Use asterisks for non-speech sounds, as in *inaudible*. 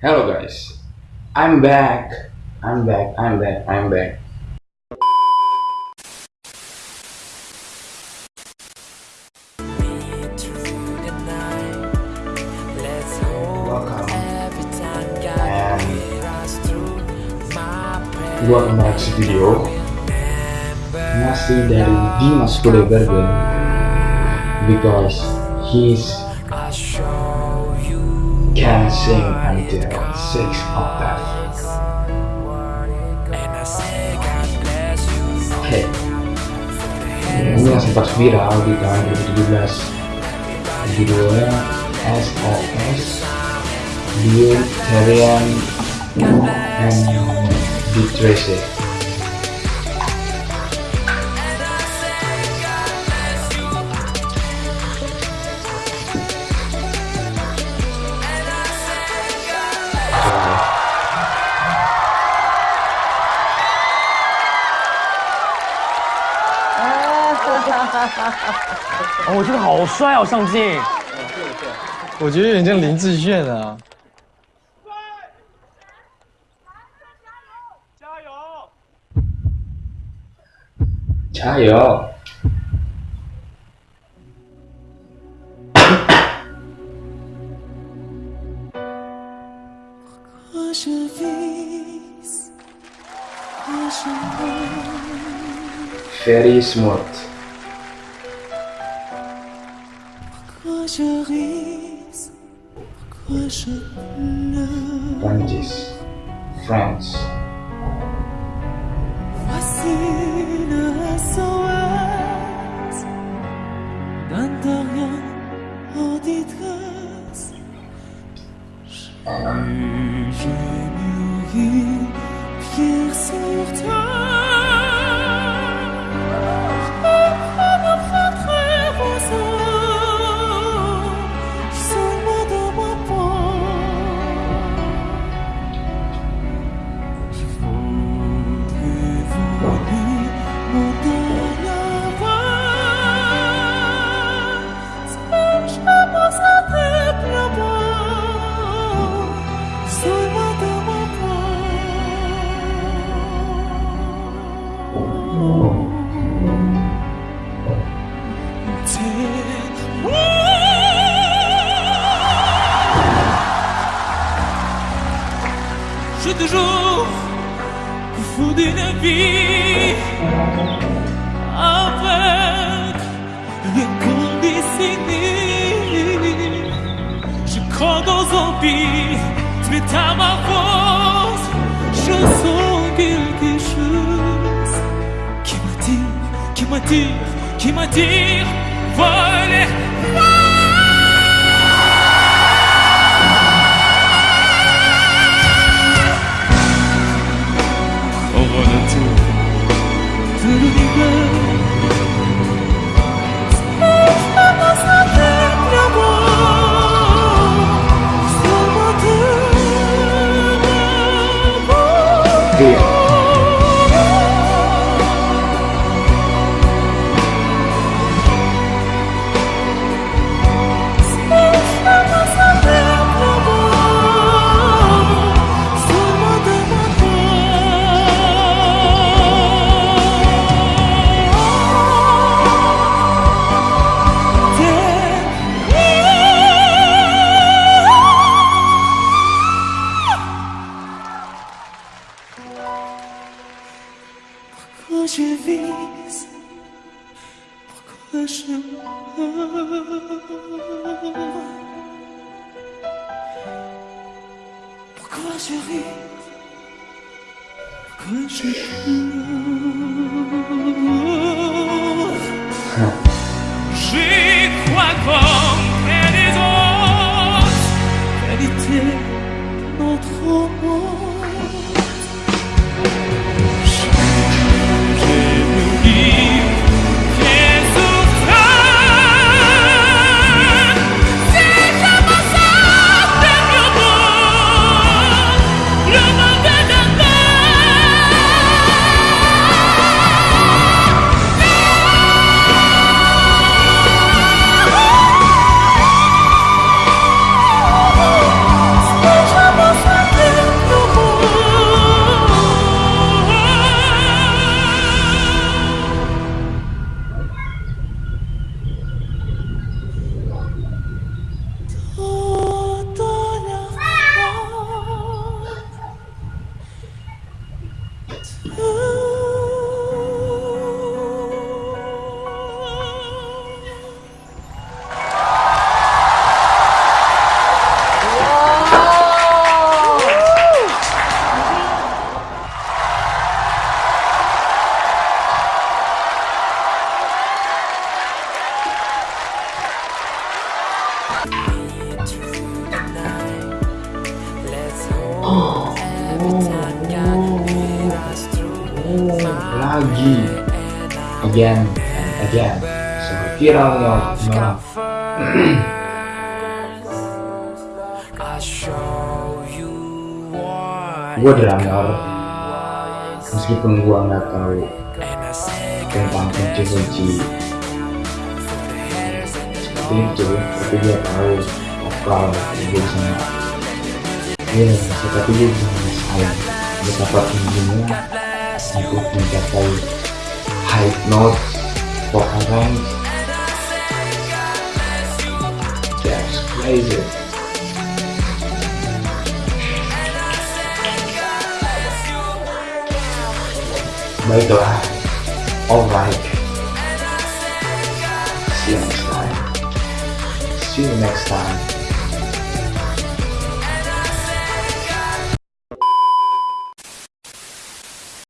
Hello guys, I'm back. I'm back. I'm back. I'm back. Welcome and gua kembali ke video masih dari Dimas Kudaibergen because he's can sing until six octave. Oke, ini yang sempat viral di tahun 2017 judulnya SOS Vegetarian and Detrace *laughs* 哦，我觉得好帅哦，上镜。我觉得有点像林志炫啊。加油，加油，加油！Very smart。Ris. Pourquoi je pleure? Prancis, France. Voici le SOS D'un terrien en détresse J'ai Je toujours fond d'une vie avec rien conditionné. Je crois zombies, tu es à ma force. Je sens quelque chose qui m'attire, qui m'attire, qui m'attire. Voilà. L'amour. Pourquoi je vis Pourquoi je meurs? Pourquoi je ris? Pourquoi je pleure? Lagi again and again viralnya memang gue drummer meskipun gue nggak tahu tentang kunci-kunci. Seperti itu tapi dia tahu vokal gue bisa ya tapi dia bisa ngerasain betapa tingginya untuk mencapai high note vocal range that's crazy baiklah alright see you next time. See you next time